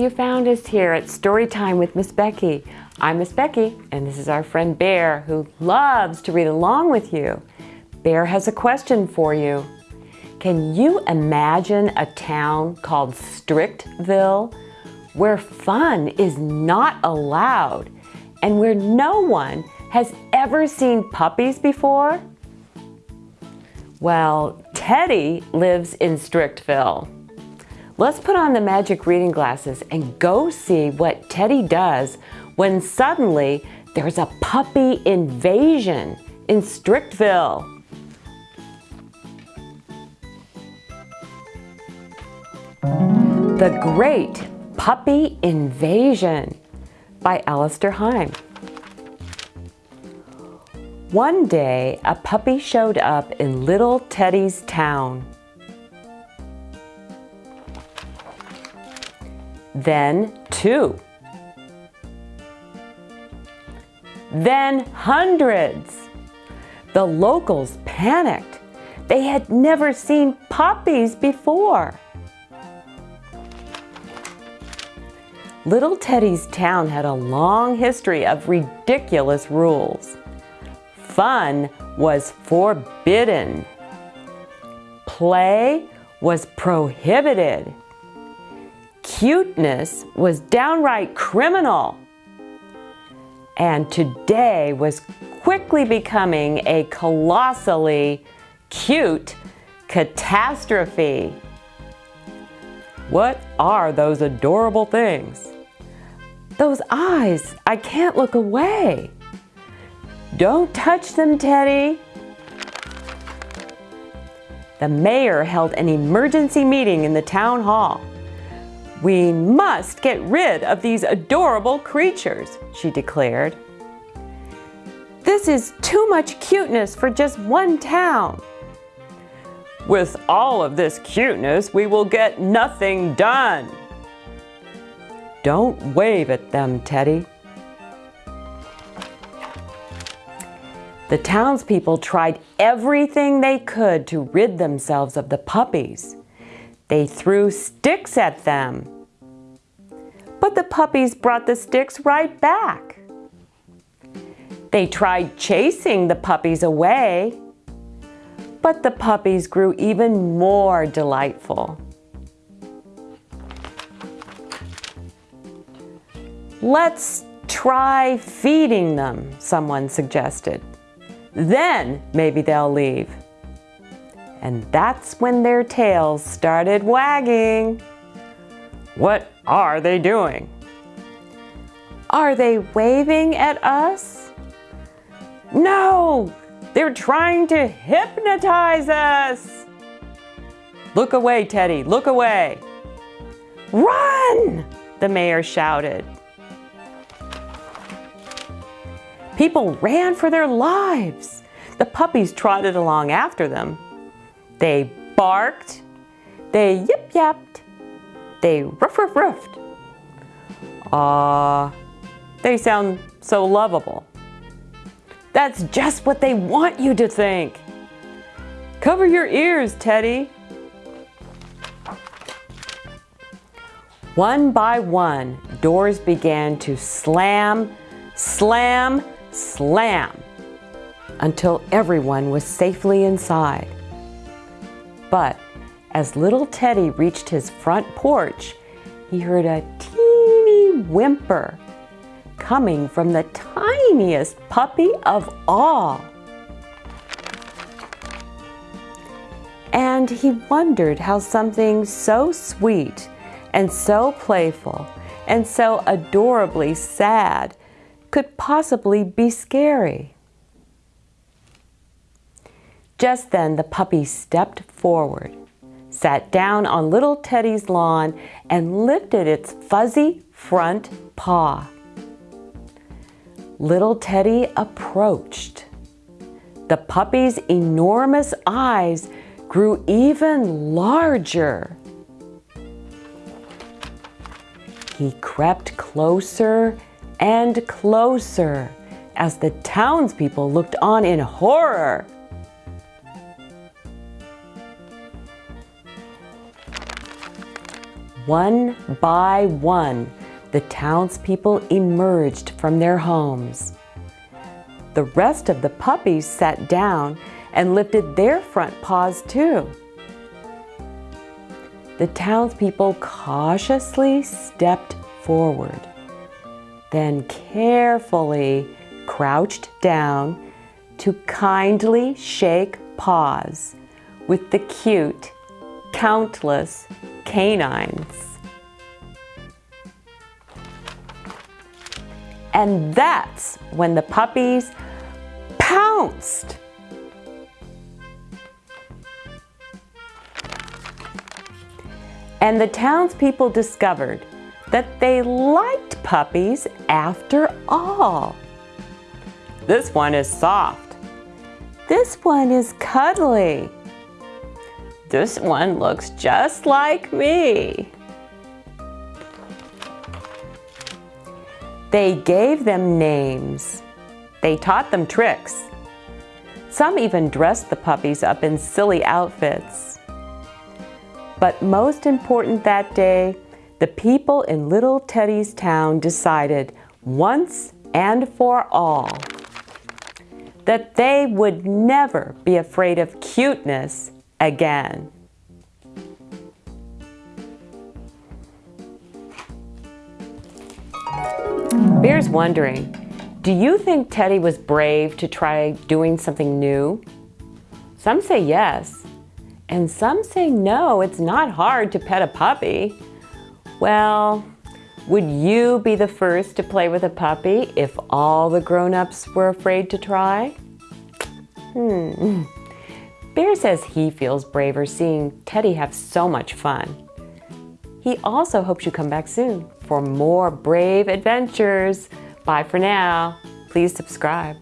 you found us here at Storytime with Miss Becky. I'm Miss Becky, and this is our friend Bear, who loves to read along with you. Bear has a question for you. Can you imagine a town called Strictville, where fun is not allowed, and where no one has ever seen puppies before? Well, Teddy lives in Strictville. Let's put on the magic reading glasses and go see what Teddy does when suddenly there's a puppy invasion in Strictville. The Great Puppy Invasion by Alastair Heim. One day, a puppy showed up in little Teddy's town. Then two, then hundreds. The locals panicked. They had never seen puppies before. Little Teddy's town had a long history of ridiculous rules. Fun was forbidden. Play was prohibited. Cuteness was downright criminal. And today was quickly becoming a colossally cute catastrophe. What are those adorable things? Those eyes, I can't look away. Don't touch them, Teddy. The mayor held an emergency meeting in the town hall. We must get rid of these adorable creatures, she declared. This is too much cuteness for just one town. With all of this cuteness, we will get nothing done. Don't wave at them, Teddy. The townspeople tried everything they could to rid themselves of the puppies. They threw sticks at them. But the puppies brought the sticks right back. They tried chasing the puppies away, but the puppies grew even more delightful. Let's try feeding them, someone suggested. Then maybe they'll leave. And that's when their tails started wagging. What are they doing? Are they waving at us? No, they're trying to hypnotize us. Look away, Teddy, look away. Run, the mayor shouted. People ran for their lives. The puppies trotted along after them. They barked, they yip-yapped, they ruff ruff ruffed. Ah, they sound so lovable. That's just what they want you to think. Cover your ears, Teddy. One by one, doors began to slam, slam, slam until everyone was safely inside. But as little Teddy reached his front porch, he heard a teeny whimper coming from the tiniest puppy of all. And he wondered how something so sweet and so playful and so adorably sad could possibly be scary. Just then the puppy stepped forward, sat down on little Teddy's lawn, and lifted its fuzzy front paw. Little Teddy approached. The puppy's enormous eyes grew even larger. He crept closer and closer as the townspeople looked on in horror. One by one, the townspeople emerged from their homes. The rest of the puppies sat down and lifted their front paws too. The townspeople cautiously stepped forward, then carefully crouched down to kindly shake paws with the cute, countless canines. And that's when the puppies pounced. And the townspeople discovered that they liked puppies after all. This one is soft. This one is cuddly. This one looks just like me. They gave them names. They taught them tricks. Some even dressed the puppies up in silly outfits. But most important that day, the people in little Teddy's town decided once and for all that they would never be afraid of cuteness again. Bear's wondering, do you think Teddy was brave to try doing something new? Some say yes, and some say no, it's not hard to pet a puppy. Well, would you be the first to play with a puppy if all the grown-ups were afraid to try? Hmm. Bear says he feels braver seeing Teddy have so much fun. He also hopes you come back soon for more brave adventures. Bye for now. Please subscribe.